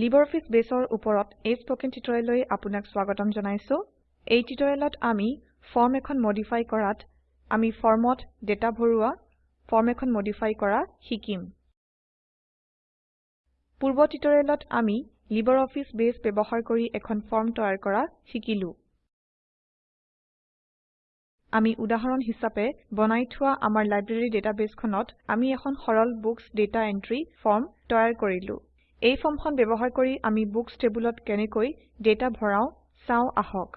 LibreOffice Baseৰ ওপৰত এই spoken টিউটোৰিয়েললৈ আপোনাক স্বাগতম জনাইছো। এই টিউটোৰিয়েলত আমি ফৰ্ম এখন মডিফাই কৰাত আমি ফৰ্মত ডেটা ভৰোৱা ফৰ্ম এখন মডিফাই কৰা শিকিম। পূৰ্ব টিউটোৰিয়েলত আমি LibreOffice বেস ব্যবহাৰ কৰি এখন ফৰ্ম তৈয়াৰ কৰা শিকিলো। আমি উদাহৰণ হিচাপে বনাই থোৱা আমাৰ লাইব্ৰেৰী ডেটাবেসখনত আমি এখন সৰল বুক্স ডাটা এন্ট্ৰি ফৰ্ম তৈয়াৰ কৰিলো। এই ফৰ্মখন ব্যবহাৰ কৰি আমি বুক্স টেবুলত কেনেকৈ ডেটা ভৰাও চাও আহক।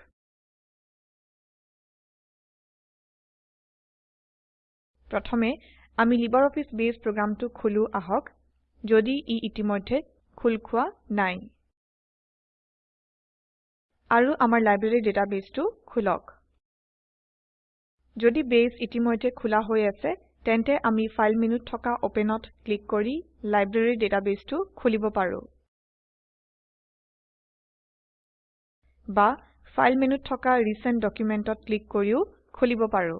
প্ৰথমে আমি লিবাৰঅফিছ বেস প্ৰোগ্ৰামটো খোলো আহক যদি ই ইতিমধ্যে খোল খোৱা নাই। আৰু আমাৰ লাইব্ৰেৰী ডেটাবেসটো খোলক। যদি বেস ইতিমধ্যে খোলা হৈ আছে তেন্তে আমি ফাইল মেনুত থকা ওপেনত ক্লিক কৰি লাইব্ৰেৰী ডেটাবেসটো খুলিব পাৰো। বা ফাইল মেনুত থকা ৰিচেণ্ট ডকুমেণ্টত ক্লিক কৰিও খুলিব পাৰো।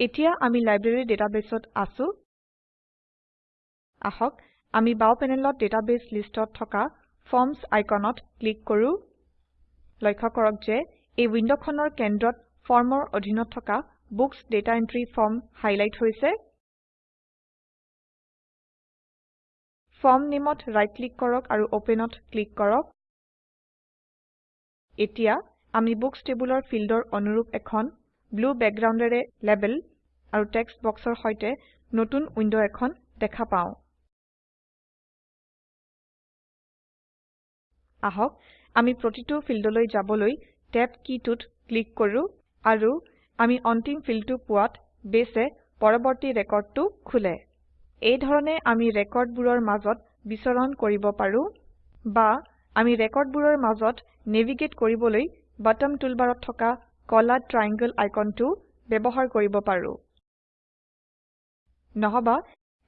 এতিয়া আমি লাইব্ৰেৰী ডেটাবেসত আছো। আহক আমি বাও পেনেলত ডেটাবেস লিষ্টত থকা ফৰ্মছ আইকনত ক্লিক কৰো। লক্ষ্য কৰক যে এই উইন্ডোখনৰ কেন্দ্ৰত ফৰ্মৰ অধীনত থকা books data entry form highlight হৈছে। ফৰ্ম নেমত ৰাইট ক্লিক কৰক আৰু ওপেনত ক্লিক কৰক। এতিয়া আমি বুক্স টেবুলৰ ফিল্ডৰ অনুৰুপ এখন ব্লু বেকগ্ৰাউণ্ডেৰে লেবেল আৰু টেক্সট বক্সৰ সৈতে নতুন উইন্ডো এখন দেখা পাও। আহক আমি প্ৰতিটো ফিল্ডলৈ যাবলৈ টেব কীটোত ক্লিক কৰো আৰু আমি অন্তিম ফিল্ডটো পোৱাত বেছে পৰবৰ্তী ৰেকৰ্ডটো খোলে। এই ধৰণে আমি ৰেকৰ্ডবোৰৰ মাজত বিচৰণ কৰিব পাৰো বা আমি ৰেকৰ্ডবোৰৰ মাজত নেভিগেট কৰিবলৈ বটম টুলবাৰত থকা কলা ট্ৰায়াংগল আইকনটো ব্যবহাৰ কৰিব পাৰো। নহবা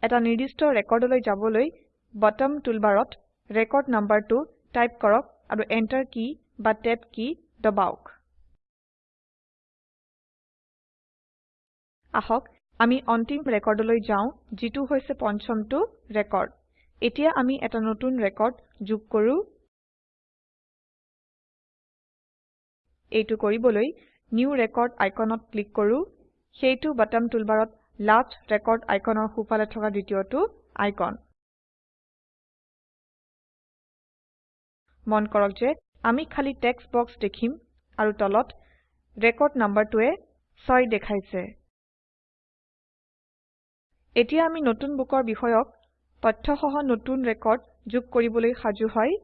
এটা নিৰ্দিষ্ট ৰেকৰ্ডলৈ যাবলৈ বটম টুলবাৰত ৰেকৰ্ড নাম্বাৰটো টাইপ কৰক আৰু এন্টাৰ কী বা টেব কী দবাওক। আহক আমি অন্তিম ৰেকৰ্ডলৈ যাও যিটো হৈছে পঞ্চমটো ৰেকৰ্ড। এতিয়া আমি এটা নতুন ৰেকৰ্ড যোগ কৰো। এইটো কৰিবলৈ নিউ ৰেকৰ্ড আইকনত ক্লিক কৰো। সেইটো বটম টুলবাৰত লাষ্ট ৰেকৰ্ড আইকনৰ সোঁফালে থকা দ্বিতীয়টো আইকন। মন কৰক যে আমি খালি টেক্সট বক্স দেখিম আৰু তলত ৰেকৰ্ড নাম্বাৰটোৱে 6 দেখাইছে। এতিয়া আমি নতুন বুকৰ বিষয়ক তথ্য সহ নতুন ৰেকৰ্ড যোগ কৰিবলৈ সাজু হয়।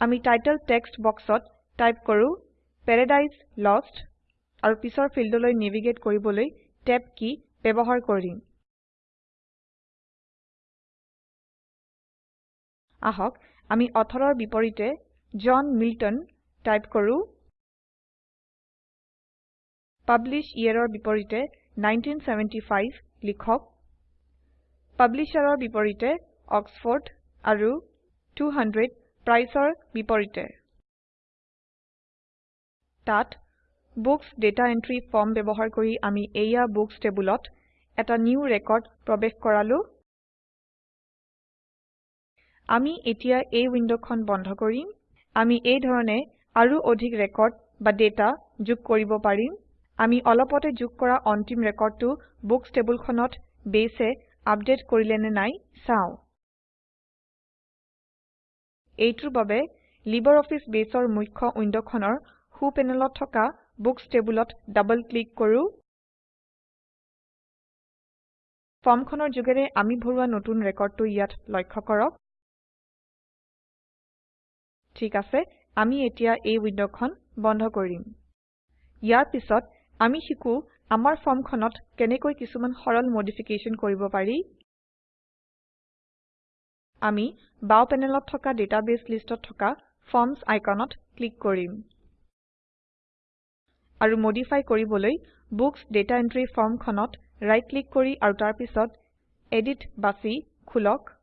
আমি টাইটেল টেক্সট বক্সত টাইপ কৰো পেৰাডাইজ লষ্ট আৰু পিছৰ ফিল্ডলৈ নেভিগেট কৰিবলৈ টেব কী ব্যবহাৰ কৰিম। আহক আমি অথৰৰ বিপৰীতে জন মিল্টন টাইপ কৰো। পাব্লিছ yearৰ বিপৰীতে 1975 লিখক। পাব্লিশ্বাৰৰ বিপৰীতে অক্সফৰ্ড আৰু 200 প্ৰাইচৰ বিপৰীতে। তাত বুক্স ডাটা এন্ট্ৰি ফৰ্ম ব্যবহাৰ কৰি আমি এইয়া বুক্স টেবুলত এটা নিউ ৰেকৰ্ড প্ৰবেশ কৰালো। আমি এতিয়া এই উইন্ডোখন বন্ধ কৰিম। আমি এই ধৰণে আৰু অধিক ৰেকৰ্ড বা ডেটা যোগ কৰিব পাৰিম। আমি অলপতে যোগ কৰা অন্তিম ৰেকৰ্ডটো বুক্স টেবুলখনত বেছে আপডেট কৰিলে নে নাই চাও। এইটোৰ বাবে লিবাৰঅফিছ বেছৰ মুখ্য উইন্ডোখনৰ সো পেনেলত থকা বুক্স টেবুলত ডাবল ক্লিক কৰো। ফৰ্মখনৰ যোগেৰে আমি ভৰোৱা নতুন ৰেকৰ্ডটো ইয়াত লক্ষ্য কৰক। ঠিক আছে আমি এতিয়া এই উইন্ডোখন বন্ধ কৰিম। ইয়াৰ পিছত আমি শিকো আমাৰ ফৰ্মখনত কেনেকৈ কিছুমান সৰল মডিফিকেশ্যন কৰিব পাৰি। আমি বাও পেনেলত থকা ডাটাবেস লিষ্টত থকা ফৰ্মছ আইকনত ক্লিক কৰিম। আৰু মডিফাই কৰিবলৈ বুক্স ডাটা এন্ট্ৰি ফৰ্মখনত ৰাইট ক্লিক কৰি আৰু তাৰ পিছত এডিট বাছি খোলক।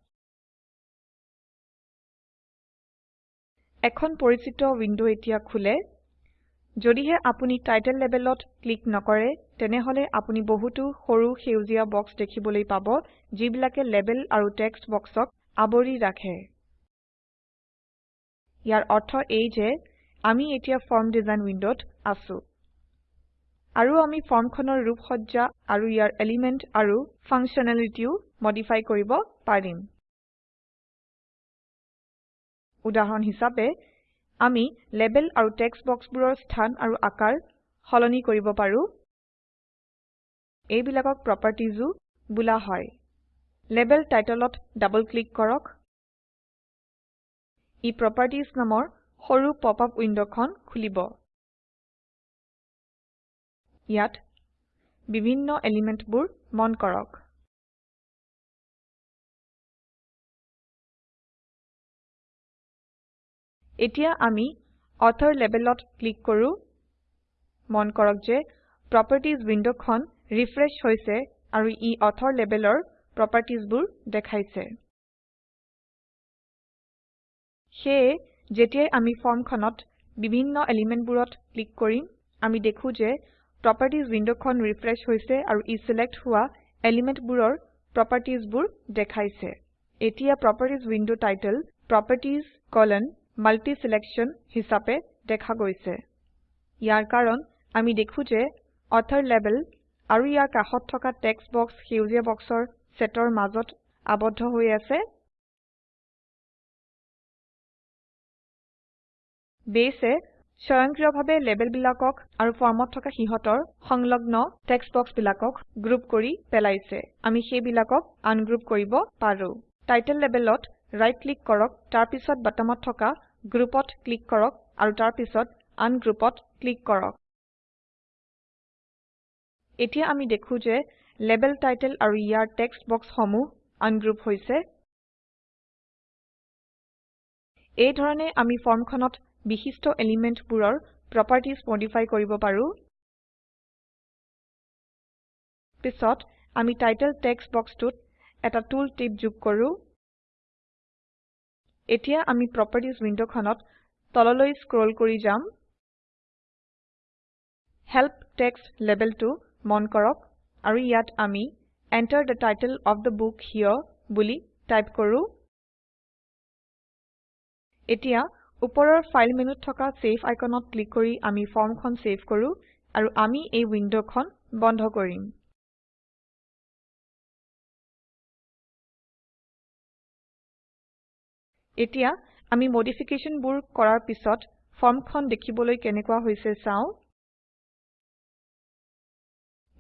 এখন পৰিচিত উইন্ডো এতিয়া খোলে। যদিহে আপুনি টাইটেল লেবেলত ক্লিক নকৰে তেনেহলে আপুনি বহুতো সৰু সেউজীয়া বক্স দেখিবলৈ পাব যিবিলাকে লেবেল আৰু টেক্সট বক্সক আবৰি ৰাখে। ইয়াৰ অৰ্থ এই যে আমি এতিয়া ফৰ্ম ডিজাইন উইন্ডোত আছো। আৰু আমি ফৰ্মখনৰ ৰূপসজ্জা আৰু ইয়াৰ এলিমেন্ট আৰু ফাংকশ্যনেলিটিও মডিফাই কৰিব পাৰিম। উদাহৰণ হিচাপে আমি লেবেল আৰু টেক্সট বক্সবোৰৰ স্থান আৰু আকাৰ সলনি কৰিব পাৰো। এইবিলাকক প্ৰপাৰ্টিজও বোলা হয়। লেবেল টাইটলত ডাবল ক্লিক কৰক। ই প্ৰপাৰ্টিজ নামৰ সৰু পপআপ উইন্ডোখন খুলিব। ইয়াত বিভিন্ন এলিমেন্টবোৰ মন কৰক। এতিয়া আমি অথৰ লেবেলত ক্লিক কৰো। মন কৰক যে প্ৰপাৰ্টিজ উইন্ডোখন ৰিফ্ৰেছ হৈছে আৰু ই অথৰ লেবেলৰ প্ৰপাৰ্টিজবোৰ দেখাইছে। সেয়ে যেতিয়াই আমি ফৰ্মখনত বিভিন্ন এলিমেন্টবোৰত ক্লিক কৰিম আমি দেখো যে প্ৰপাৰ্টিজ উইন্ডোখন ৰিফ্ৰেছ হৈছে আৰু ই সিলেক্ট হোৱা এলিমেন্টবোৰৰ প্ৰপাৰ্টিজবোৰ দেখাইছে। এতিয়া properties window title properties multi selection হিচাপে দেখা গৈছে। ইয়াৰ কাৰণ আমি দেখো যে অথৰ লেবেল আৰু ইয়াৰ কাষত থকা টেক্সট বক্স সেউজীয়া বক্সৰ সেটৰ মাজত আবদ্ধ হৈ আছে। বেইছে স্বয়ংক্ৰিয়ভাৱে লেবেলবিলাকক আৰু ফৰ্মত থকা সিহঁতৰ সংলগ্ন টেক্সট বক্সবিলাকক গ্ৰুপ কৰি পেলাইছে। আমি সেইবিলাকক আনগ্ৰুপ কৰিব পাৰো। টাইটেল লেবেলত ৰাইট ক্লিক কৰক। তাৰ পিছত বটমত থকা গ্ৰুপত ক্লিক কৰক আৰু তাৰ পিছত ক্লিক কৰক। এতিয়া আমি দেখো যে লেবেল টাইটেল আৰু ইয়াৰ টেক্সট বক্সসমূহ আনগ্ৰুপ হৈছে। এই ধৰণে আমি ফৰ্মখনত বিশিষ্ট এলিমেন্টবোৰৰ প্ৰপাৰ্টিজ মডিফাই কৰিব পাৰো। পিছত আমি টাইটেল টেক্সট বক্সটোত এটা টুল টিপ যোগ কৰো। এতিয়া আমি প্ৰপাৰ্টিজ উইন্ডোখনত তললৈ স্ক্ৰল কৰি যাম। হেল্প টেক্সট লেবেলটো মন কৰক আৰু ইয়াত আমি Enter the title of the book here বুলি টাইপ কৰো। এতিয়া ওপৰৰ ফাইল মেনুত থকা সেভ আইকনত ক্লিক কৰি আমি ফৰ্মখন সেভ কৰো আৰু আমি এই উইন্ডোখন বন্ধ কৰিম। এতিয়া আমি মডিফিকেশ্যনবোৰ কৰাৰ পিছত ফৰ্মখন দেখিবলৈ কেনেকুৱা হৈছে চাও।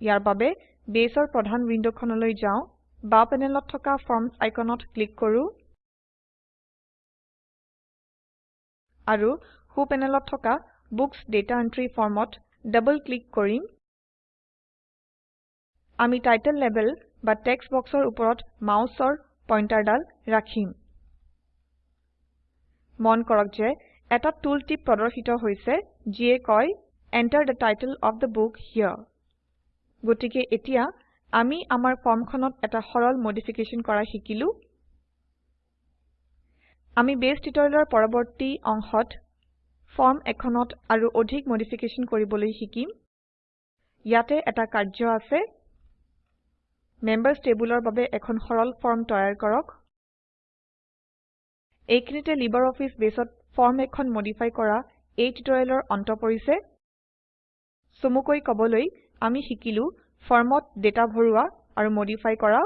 ইয়াৰ বাবে বেসৰ প্ৰধান উইন্ডোখনলৈ যাও। বাও পেনেলত থকা ফৰ্মছ আইকনত ক্লিক কৰো। আৰু সো পেনেলত থকা বুক্স ডাটা এন্ট্ৰি ফৰ্মত ডাবল ক্লিক কৰিম। আমি টাইটেল লেবেল বা টেক্সট বক্সৰ ওপৰত মাউসৰ পইন্টাৰদাল ৰাখিম। মন কৰক যে এটা টুল টিপ প্ৰদৰ্শিত হৈছে যিয়ে কয় Enter the title of the book here. গতিকে এতিয়া আমি আমাৰ ফৰ্মখনত এটা সৰল মডিফিকেশ্যন কৰা শিকিলো। আমি বেস টিউটোৰিয়েলৰ পৰবৰ্তী অংশত ফৰ্ম এখনত আৰু অধিক মডিফিকেশ্যন কৰিবলৈ শিকিম। ইয়াতে এটা কাৰ্য আছে। মেম্বাৰ্ছ টেবুলৰ বাবে এখন সৰল ফৰ্ম তৈয়াৰ কৰক। এইখিনিতে লিবাৰঅফিছ বেসত ফৰ্ম এখন মডিফাই কৰা এই টিউটোৰিয়েলৰ অন্ত পৰিছে। চমুকৈ কবলৈ আমি শিকিলো ফৰ্মত ডেটা ভৰোৱা আৰু মডিফাই কৰা।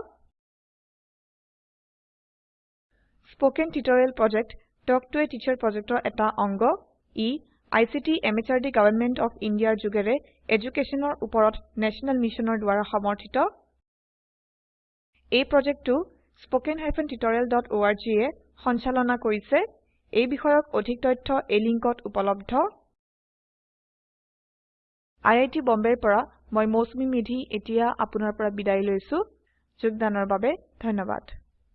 Spoken tutorial project talk to a teacher প্ৰজেক্টৰ এটা অংগ। ই আইচিটি এমএচআৰডি গভৰ্ণমেণ্ট অফ ইণ্ডিয়াৰ যোগেৰে এডুকেশ্যনৰ ওপৰত নেশ্যনেল মিছনৰ দ্বাৰা সমৰ্থিত। এই প্ৰজেক্টটো spoken tutorialorg এ সঞ্চালনা কৰিছে। এই বিষয়ক অধিক তথ্য এই লিংকত উপলব্ধ। আই আই টী বম্বেৰ পৰা মই মৌচুমী মেধী এতিয়া আপোনাৰ পৰা বিদায় লৈছো। যোগদানৰ বাবে ধন্যবাদ।